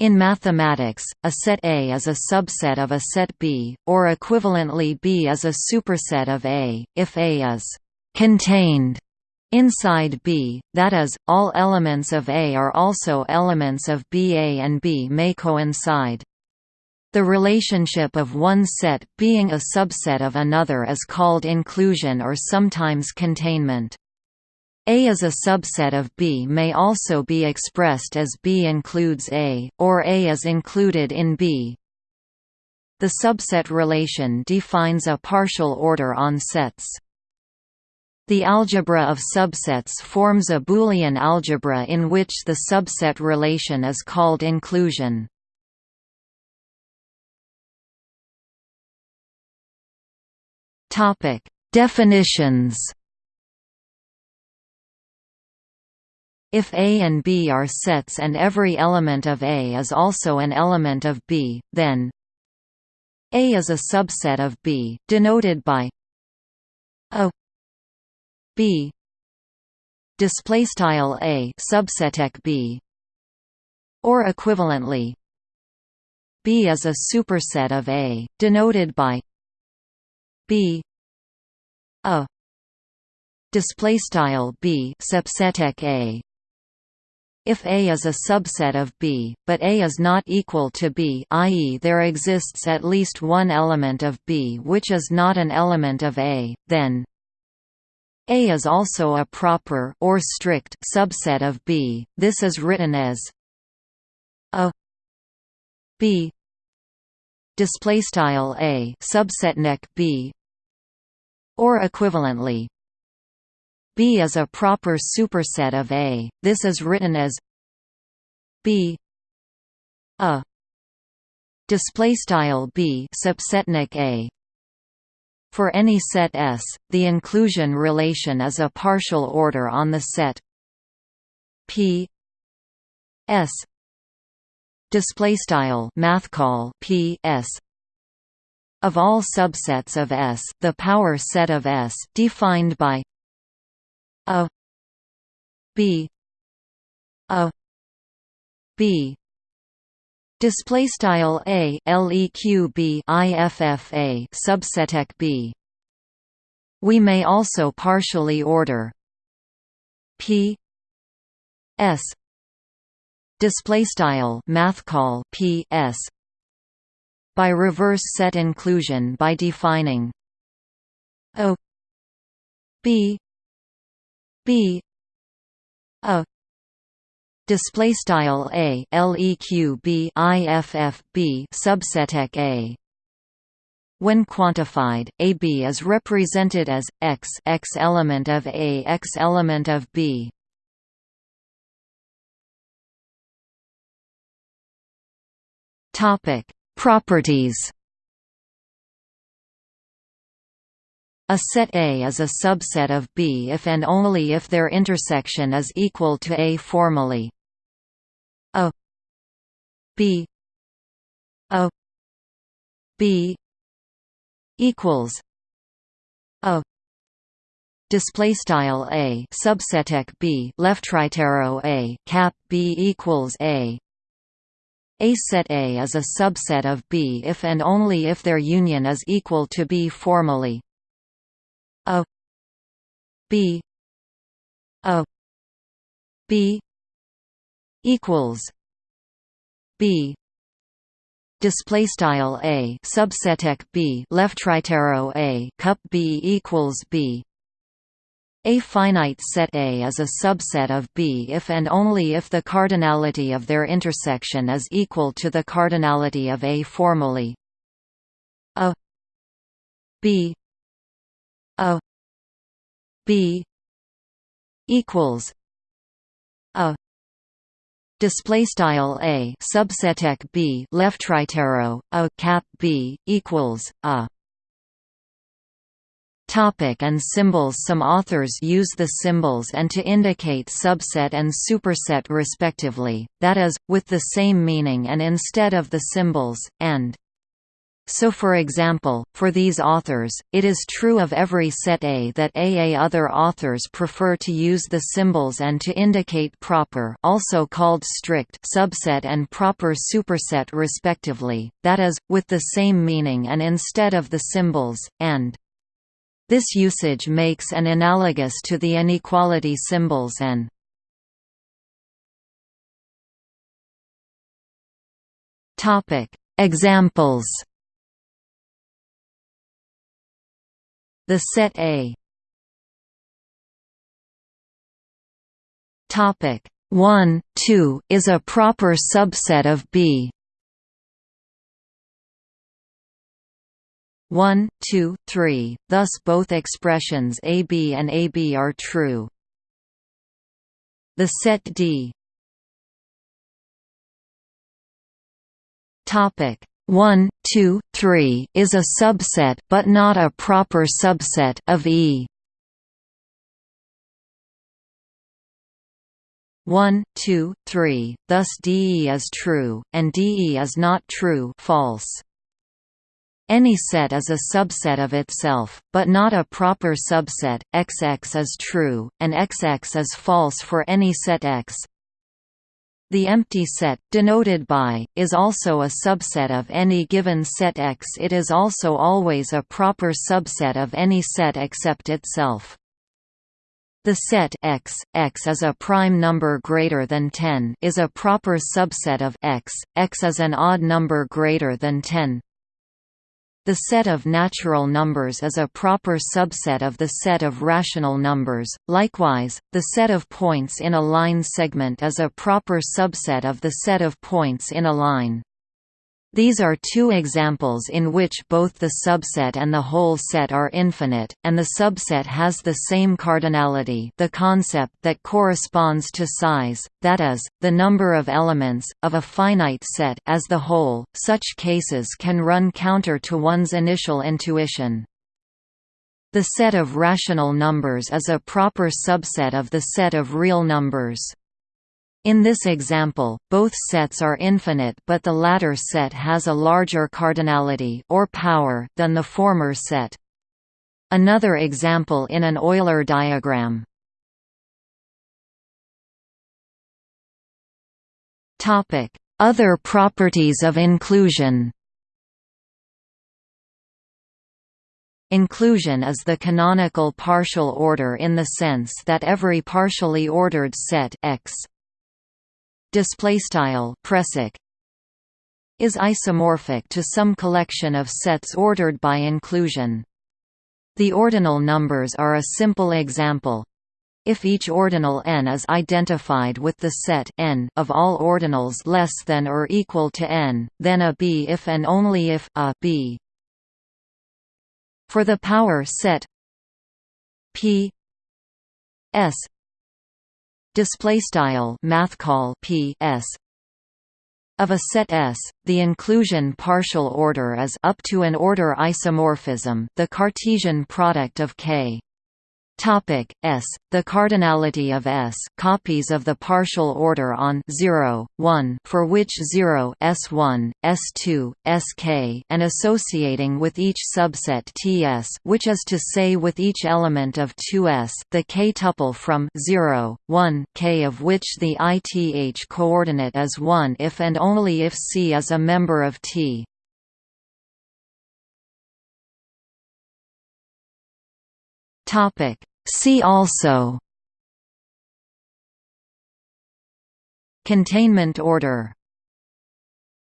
In mathematics, a set A is a subset of a set B, or equivalently B is a superset of A, if A is «contained» inside B, that is, all elements of A are also elements of B. A and B may coincide. The relationship of one set being a subset of another is called inclusion or sometimes containment. A is a subset of B may also be expressed as B includes A, or A is included in B. The subset relation defines a partial order on sets. The algebra of subsets forms a Boolean algebra in which the subset relation is called inclusion. Definitions If A and B are sets and every element of A is also an element of B, then A is a subset of B, denoted by A B display style A subseteq B or equivalently B is a superset of A, denoted by B A display style B subseteq A if A is a subset of B, but A is not equal to B i.e. there exists at least one element of B which is not an element of A, then A is also a proper or strict subset of B. This is written as a B display style A subsetneq B or equivalently B is a proper superset of A. This is written as B a display style B subsetneq A. For any set S, the inclusion relation is a partial order on the set P S display style math call P S of all subsets of S, the power set of S defined by a b a b. Display style a leq b iffa subseteq b. We may also partially order p s. Display style math call p s. By reverse set inclusion by defining o b b a display style a leq b iff b a when quantified, AB is represented as x x element of A x element of B. Topic: Properties. A set A is a subset of B if and only if their intersection is equal to A formally. A B A B equals A display style A. Subseteq B. Left right arrow A. Cap B equals A. A set A is a subset of B if and only if their union is equal to B formally a. B. A. B. equals b. Display style a. Subseteq b. Left right arrow a. Cup b equals b. A finite set A is a subset of B if and only if the cardinality of their intersection is equal to the cardinality of A formally. A. B. A b equals a display style a subseteq b left right arrow a cap b equals a. Topic and symbols. Some authors use the symbols and to indicate subset and superset respectively, that is, with the same meaning and instead of the symbols, and so for example, for these authors, it is true of every set A that AA other authors prefer to use the symbols and to indicate proper also called strict subset and proper superset respectively, that is, with the same meaning and instead of the symbols, and this usage makes an analogous to the inequality symbols and Examples The set A. Topic 1, 2 is a proper subset of B. 1, 2, 3, thus both expressions AB and AB are true. The set D. Topic 1, 2, 3 is a subset but not a proper subset of E. 1, 2, 3, thus DE is true, and DE is not true false. Any set is a subset of itself, but not a proper subset. XX is true, and XX is false for any set X. The empty set, denoted by, is also a subset of any given set X. It is also always a proper subset of any set except itself. The set X, X is a prime number greater than 10 is a proper subset of X, X is an odd number greater than 10 the set of natural numbers is a proper subset of the set of rational numbers. Likewise, the set of points in a line segment is a proper subset of the set of points in a line. These are two examples in which both the subset and the whole set are infinite, and the subset has the same cardinality the concept that corresponds to size, that is, the number of elements, of a finite set as the whole. Such cases can run counter to one's initial intuition. The set of rational numbers is a proper subset of the set of real numbers. In this example, both sets are infinite but the latter set has a larger cardinality or power than the former set. Another example in an Euler diagram. Other properties of inclusion. Inclusion is the canonical partial order in the sense that every partially ordered set X display style pressic is isomorphic to some collection of sets ordered by inclusion. The ordinal numbers are a simple example. If each ordinal n is identified with the set n of all ordinals less than or equal to n, then a b if and only if a b. For the power set p s display style math call p s of a set S, the inclusion partial order is up to an order isomorphism, the Cartesian product of K Topic S. The cardinality of S copies of the partial order on 0, 1 for which 0 S1, S2, Sk and associating with each subset Ts which is to say with each element of 2S the k-tuple from 0, 1 k of which the ith coordinate is 1 if and only if C is a member of T. Topic. See also Containment order